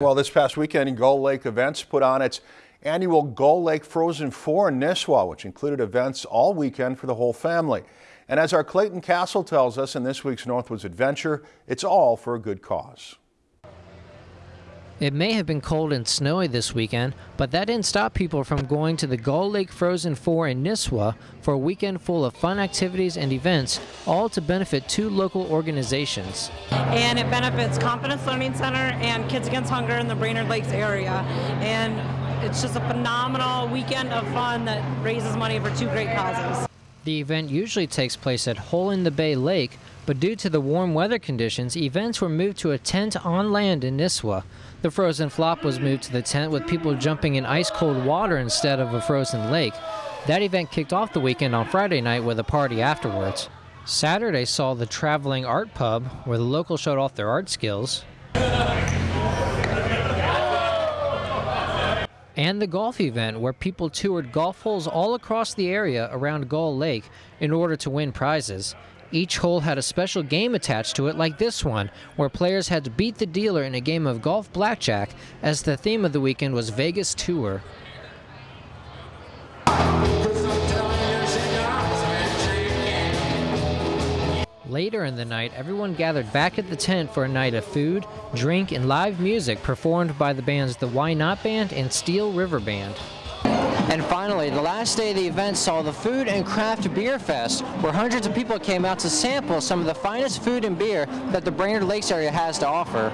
Well, this past weekend, Gull Lake Events put on its annual Gull Lake Frozen 4 in Nisswa, which included events all weekend for the whole family. And as our Clayton Castle tells us in this week's Northwoods Adventure, it's all for a good cause. It may have been cold and snowy this weekend, but that didn't stop people from going to the Gull Lake Frozen 4 in Nisswa for a weekend full of fun activities and events, all to benefit two local organizations. And it benefits Confidence Learning Center and Kids Against Hunger in the Brainerd Lakes area. And it's just a phenomenal weekend of fun that raises money for two great causes. The event usually takes place at Hole in the Day Lake, but due to the warm weather conditions, events were moved to a tent on land in Nisswa. The frozen flop was moved to the tent with people jumping in ice cold water instead of a frozen lake. That event kicked off the weekend on Friday night with a party afterwards. Saturday saw the traveling art pub where the locals showed off their art skills. And the golf event where people toured golf holes all across the area around Gull Lake in order to win prizes. Each hole had a special game attached to it, like this one, where players had to beat the dealer in a game of golf blackjack, as the theme of the weekend was Vegas Tour. Later in the night, everyone gathered back at the tent for a night of food, drink, and live music performed by the bands the Why Not Band and Steel River Band. And finally, the last day of the event saw the Food and Craft Beer Fest, where hundreds of people came out to sample some of the finest food and beer that the Brainerd Lakes area has to offer.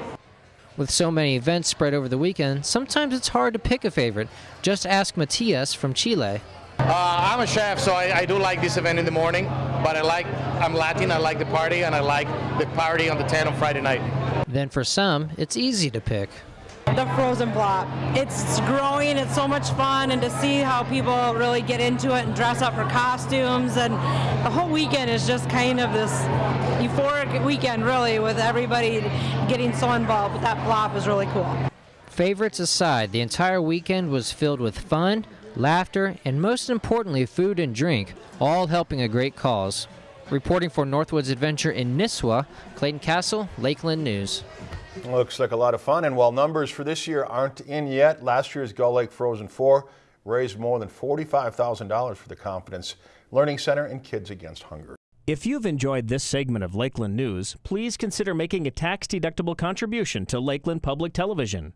With so many events spread over the weekend, sometimes it's hard to pick a favorite. Just ask Matias from Chile. Uh, I'm a chef, so I, I, do like this event in the morning, but I like, I'm Latin, I like the party, and I like the party on the tent on Friday night. Then for some, it's easy to pick the frozen flop. It's growing, it's so much fun, and to see how people really get into it and dress up for costumes, and the whole weekend is just kind of this euphoric weekend, really, with everybody getting so involved. But that flop is really cool. Favorites aside, the entire weekend was filled with fun, laughter, and most importantly, food and drink, all helping a great cause. Reporting for Northwoods Adventure in Nisswa, Clayton Castle, Lakeland News. Looks like a lot of fun, and while numbers for this year aren't in yet, last year's Gull Lake Frozen 4 raised more than $45,000 for the Confidence Learning Center and Kids Against Hunger. If you've enjoyed this segment of Lakeland News, please consider making a tax-deductible contribution to Lakeland Public Television.